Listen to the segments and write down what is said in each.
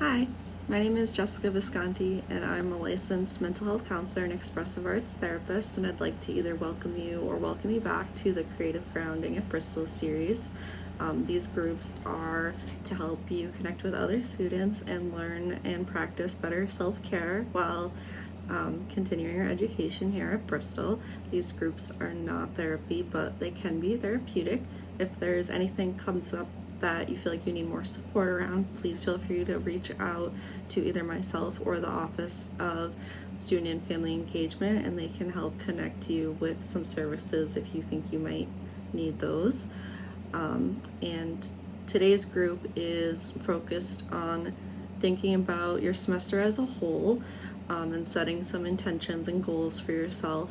Hi, my name is Jessica Visconti, and I'm a licensed mental health counselor and expressive arts therapist. And I'd like to either welcome you or welcome you back to the Creative Grounding at Bristol series. Um, these groups are to help you connect with other students and learn and practice better self care while um, continuing your education here at Bristol. These groups are not therapy, but they can be therapeutic. If there's anything comes up that you feel like you need more support around, please feel free to reach out to either myself or the Office of Student and Family Engagement, and they can help connect you with some services if you think you might need those. Um, and today's group is focused on thinking about your semester as a whole um, and setting some intentions and goals for yourself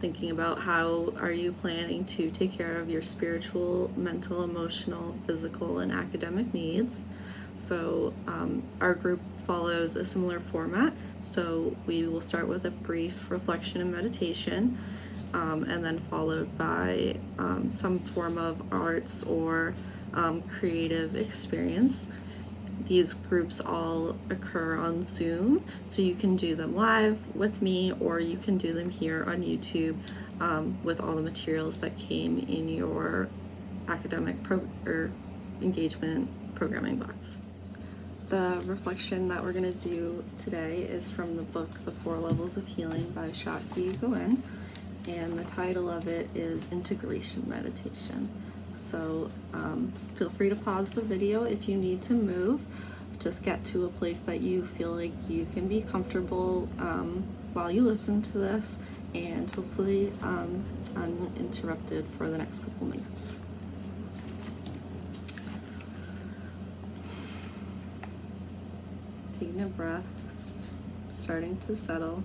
thinking about how are you planning to take care of your spiritual mental emotional physical and academic needs. So um, our group follows a similar format. So we will start with a brief reflection and meditation um, and then followed by um, some form of arts or um, creative experience these groups all occur on Zoom, so you can do them live with me or you can do them here on YouTube um, with all the materials that came in your academic pro- or engagement programming box. The reflection that we're going to do today is from the book The Four Levels of Healing by Shakti Gawain, and the title of it is Integration Meditation. So um, feel free to pause the video if you need to move. Just get to a place that you feel like you can be comfortable um, while you listen to this and hopefully um, uninterrupted for the next couple minutes. Taking a breath, starting to settle.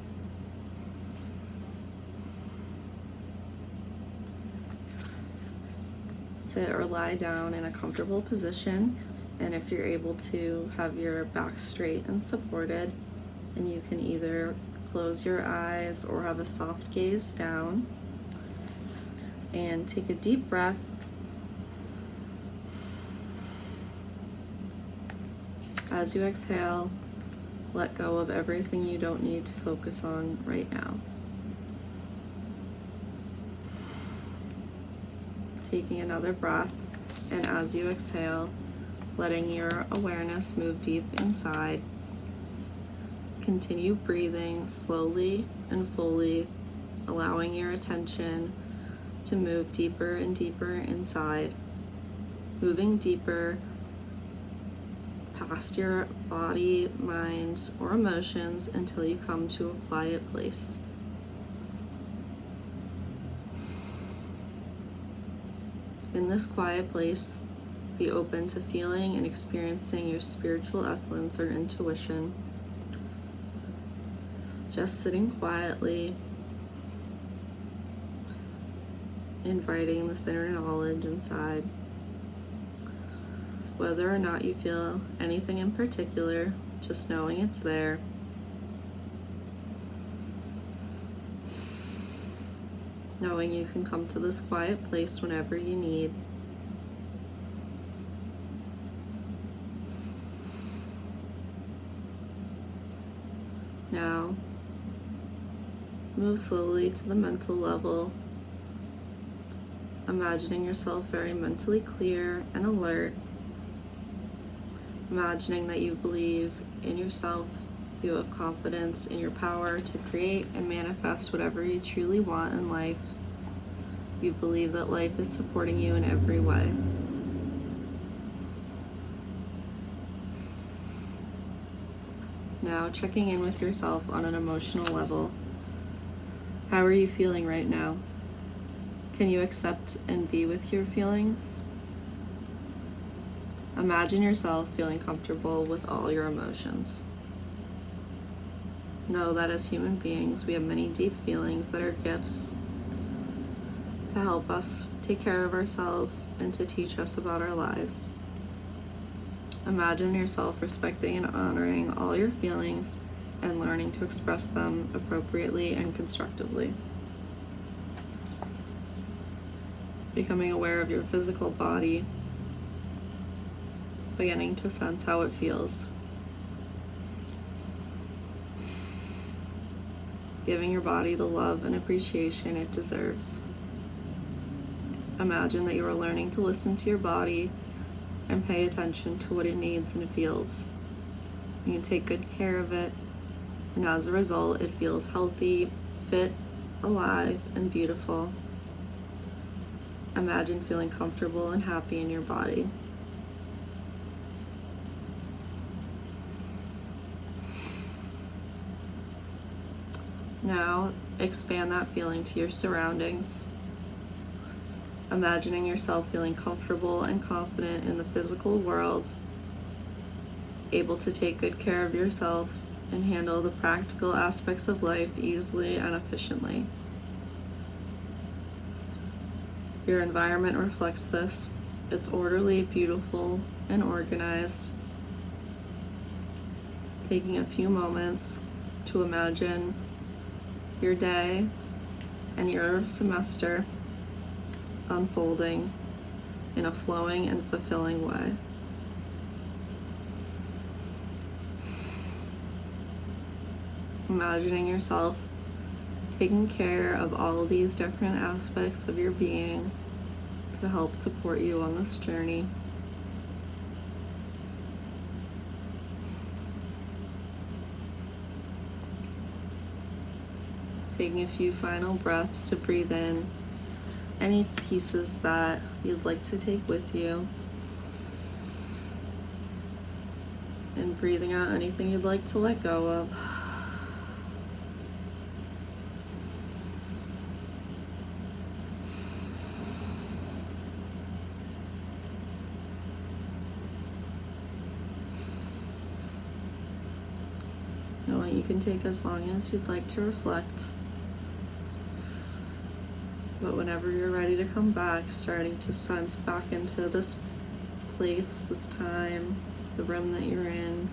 Sit or lie down in a comfortable position. And if you're able to have your back straight and supported, and you can either close your eyes or have a soft gaze down. And take a deep breath. As you exhale, let go of everything you don't need to focus on right now. Taking another breath, and as you exhale, letting your awareness move deep inside. Continue breathing slowly and fully, allowing your attention to move deeper and deeper inside, moving deeper past your body, mind, or emotions until you come to a quiet place. In this quiet place, be open to feeling and experiencing your spiritual essence or intuition. Just sitting quietly, inviting this inner knowledge inside. Whether or not you feel anything in particular, just knowing it's there knowing you can come to this quiet place whenever you need. Now, move slowly to the mental level, imagining yourself very mentally clear and alert, imagining that you believe in yourself you have confidence in your power to create and manifest whatever you truly want in life. You believe that life is supporting you in every way. Now, checking in with yourself on an emotional level. How are you feeling right now? Can you accept and be with your feelings? Imagine yourself feeling comfortable with all your emotions. Know that as human beings, we have many deep feelings that are gifts to help us take care of ourselves and to teach us about our lives. Imagine yourself respecting and honoring all your feelings and learning to express them appropriately and constructively. Becoming aware of your physical body, beginning to sense how it feels giving your body the love and appreciation it deserves. Imagine that you are learning to listen to your body and pay attention to what it needs and feels. You take good care of it, and as a result, it feels healthy, fit, alive, and beautiful. Imagine feeling comfortable and happy in your body. Now, expand that feeling to your surroundings. Imagining yourself feeling comfortable and confident in the physical world, able to take good care of yourself and handle the practical aspects of life easily and efficiently. Your environment reflects this. It's orderly, beautiful, and organized. Taking a few moments to imagine your day and your semester unfolding in a flowing and fulfilling way. Imagining yourself taking care of all of these different aspects of your being to help support you on this journey. Taking a few final breaths to breathe in any pieces that you'd like to take with you. And breathing out anything you'd like to let go of. You can take as long as you'd like to reflect. But whenever you're ready to come back, starting to sense back into this place, this time, the room that you're in.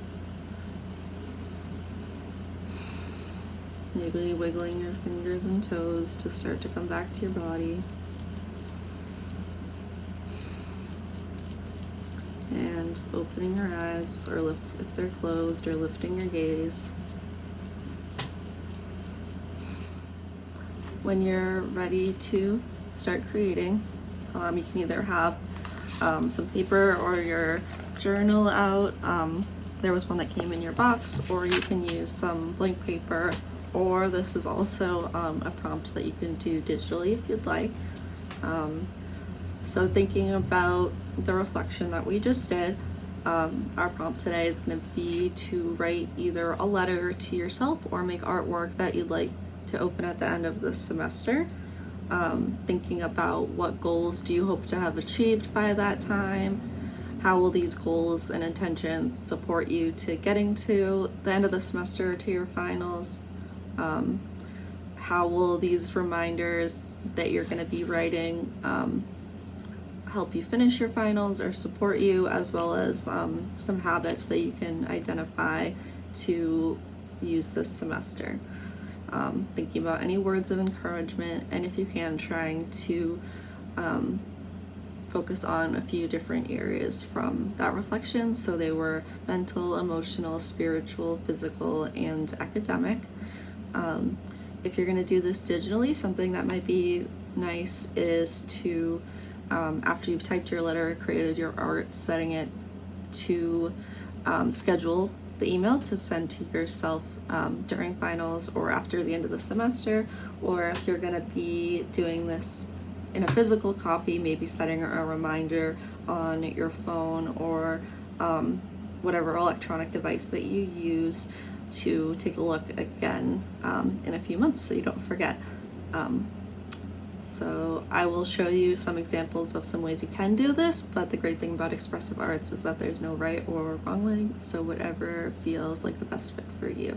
Maybe wiggling your fingers and toes to start to come back to your body. And opening your eyes, or lift, if they're closed, or lifting your gaze. When you're ready to start creating. Um, you can either have um, some paper or your journal out. Um, there was one that came in your box, or you can use some blank paper, or this is also um, a prompt that you can do digitally if you'd like. Um, so thinking about the reflection that we just did, um, our prompt today is going to be to write either a letter to yourself or make artwork that you'd like to open at the end of the semester. Um, thinking about what goals do you hope to have achieved by that time? How will these goals and intentions support you to getting to the end of the semester to your finals? Um, how will these reminders that you're going to be writing um, help you finish your finals or support you, as well as um, some habits that you can identify to use this semester? Um, thinking about any words of encouragement, and if you can, trying to um, focus on a few different areas from that reflection. So they were mental, emotional, spiritual, physical, and academic. Um, if you're going to do this digitally, something that might be nice is to, um, after you've typed your letter, created your art, setting it to um, schedule the email to send to yourself um, during finals or after the end of the semester, or if you're going to be doing this in a physical copy, maybe setting a reminder on your phone or um, whatever electronic device that you use to take a look again um, in a few months so you don't forget. Um, so I will show you some examples of some ways you can do this, but the great thing about expressive arts is that there's no right or wrong way, so whatever feels like the best fit for you.